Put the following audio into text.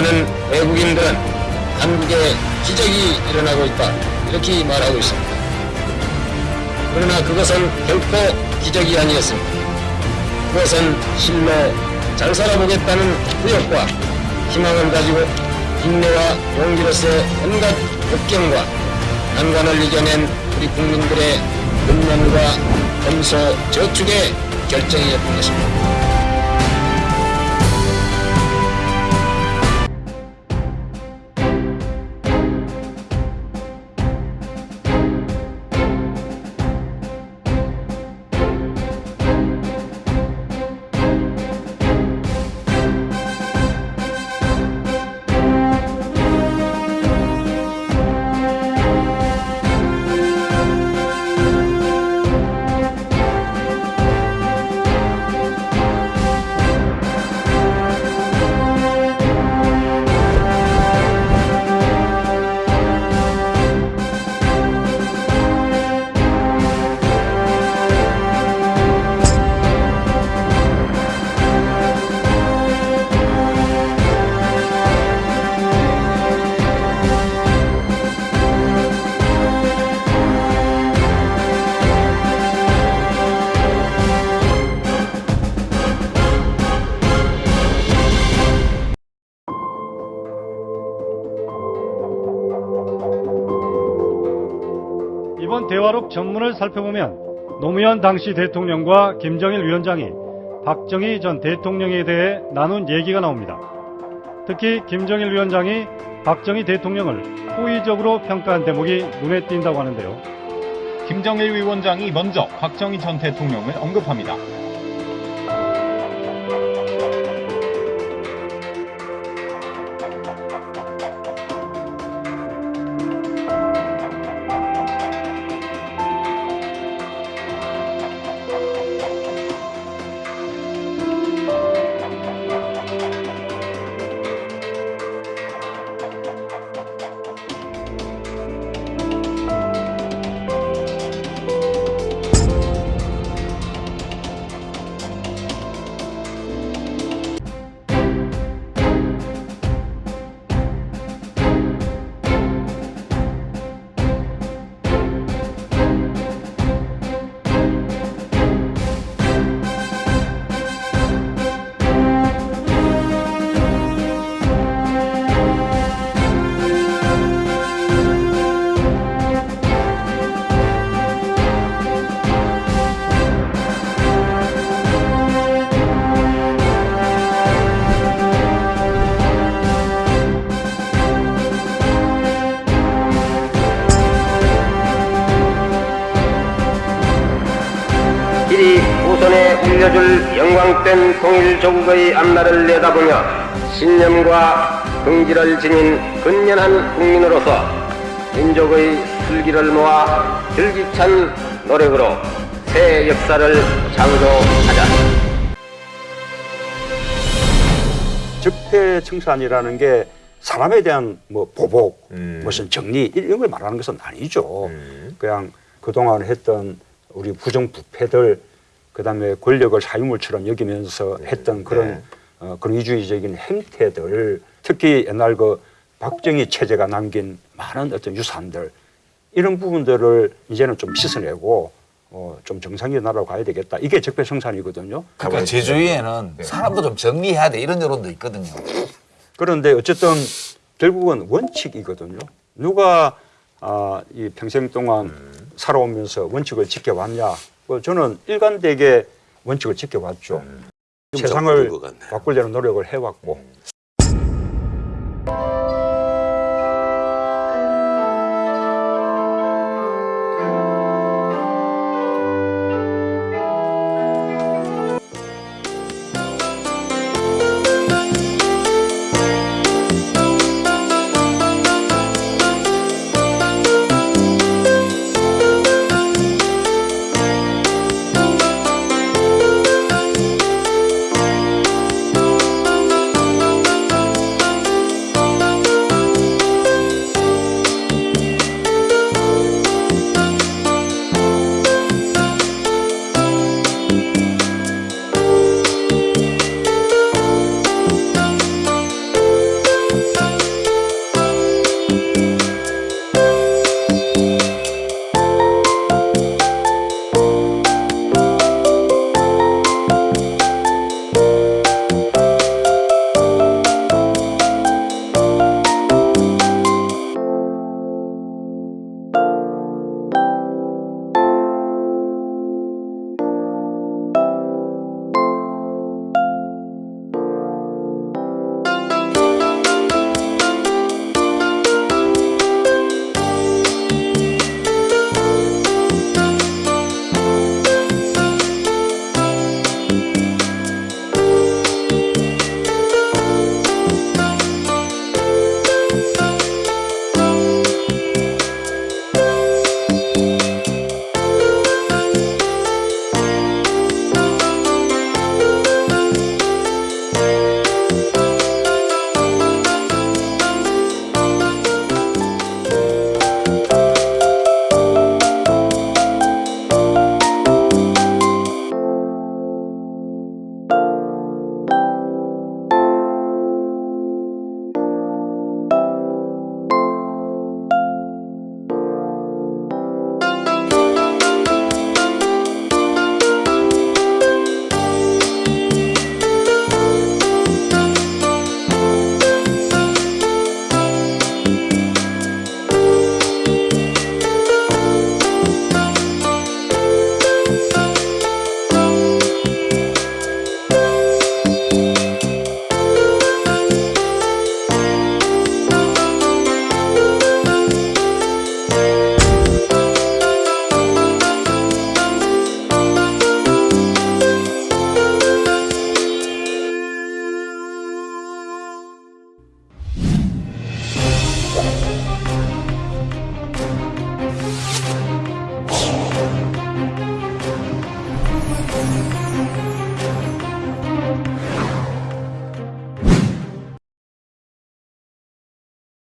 많은 외국인들은 한국에 기적이 일어나고 있다 이렇게 말하고 있습니다. 그러나 그것은 결코 기적이 아니었습니다. 그것은 실로 잘 살아보겠다는 구역과 희망을 가지고 인내와 용기로서의 온갖 역경과 난관을 이겨낸 우리 국민들의 근면과 검소 저축의 결정이었던 것입니다. 대화록 전문을 살펴보면 노무현 당시 대통령과 김정일 위원장이 박정희 전 대통령에 대해 나눈 얘기가 나옵니다. 특히 김정일 위원장이 박정희 대통령을 호의적으로 평가한 대목이 눈에 띈다고 하는데요. 김정일 위원장이 먼저 박정희 전 대통령을 언급합니다. 길이 후손에 물려줄 영광된 통일조국의 앞날을 내다보며 신념과 긍지를 지닌 근면한 국민으로서 민족의 슬기를 모아 줄기찬 노력으로 새 역사를 창조하자. 적폐청산이라는 게 사람에 대한 뭐 보복, 무슨 정리 이런 걸 말하는 것은 아니죠. 그냥 그동안 했던 우리 부정부패들 그다음에 권력을 사유물처럼 여기면서 했던 그런 어, 그런 이주의적인 행태들 특히 옛날 그 박정희 체제가 남긴 많은 어떤 유산들 이런 부분들을 이제는 좀 씻어내고 어, 좀 정상의 나라로 가야 되겠다. 이게 적폐청산이거든요. 그러니까 제주위에는 사람도 좀 정리해야 돼 이런 여론도 있거든요. 그런데 어쨌든 결국은 원칙이거든요. 누가 아, 이 평생 동안 살아오면서 원칙을 지켜왔냐? 뭐 저는 일관되게 원칙을 지켜왔죠. 세상을 바꾸려는 노력을 해왔고